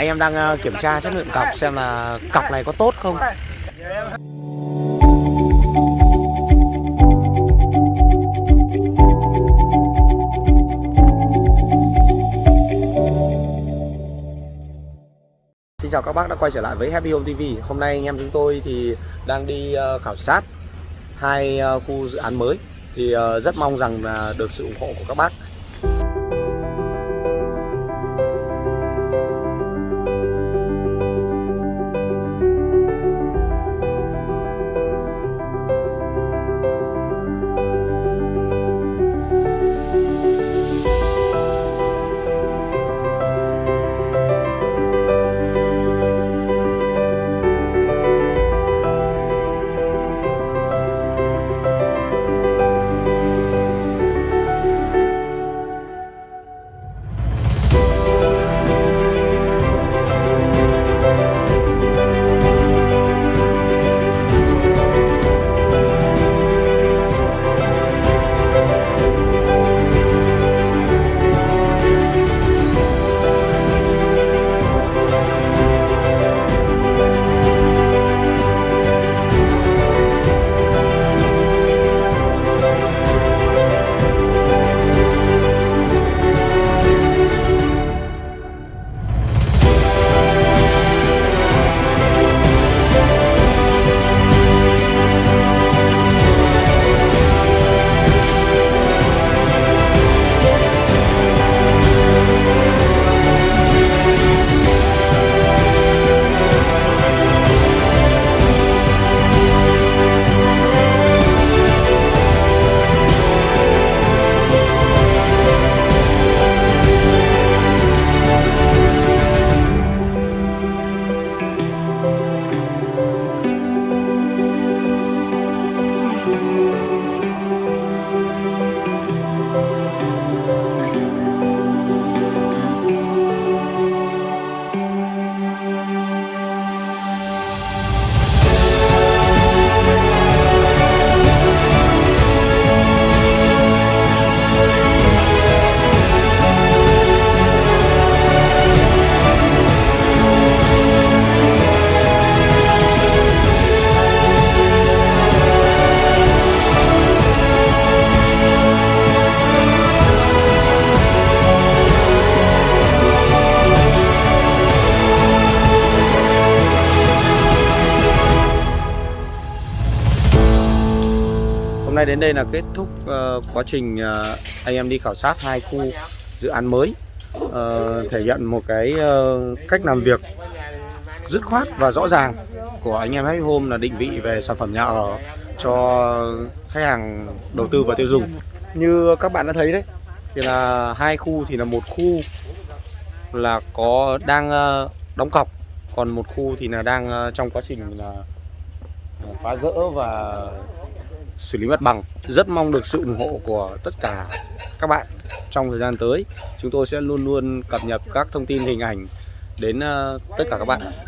Anh em đang ờ, kiểm tra chất lượng cọc xem là cọc này có tốt không. Xin chào các bác đã quay trở lại với Happy Home TV Hôm nay anh em chúng tôi thì đang đi ờ, khảo sát hai ờ, khu dự án mới. Thì rất mong rằng là được sự ủng hộ của các bác. Hôm nay đến đây là kết thúc uh, quá trình uh, anh em đi khảo sát hai khu dự án mới uh, thể hiện một cái uh, cách làm việc dứt khoát và rõ ràng của anh em Happy Home là định vị về sản phẩm nhà ở cho khách hàng đầu tư và tiêu dùng. Như các bạn đã thấy đấy thì là hai khu thì là một khu là có đang đóng cọc còn một khu thì là đang trong quá trình là phá rỡ và xử lý mặt bằng. Rất mong được sự ủng hộ của tất cả các bạn trong thời gian tới. Chúng tôi sẽ luôn luôn cập nhật các thông tin hình ảnh đến ờ, tất cả các bạn.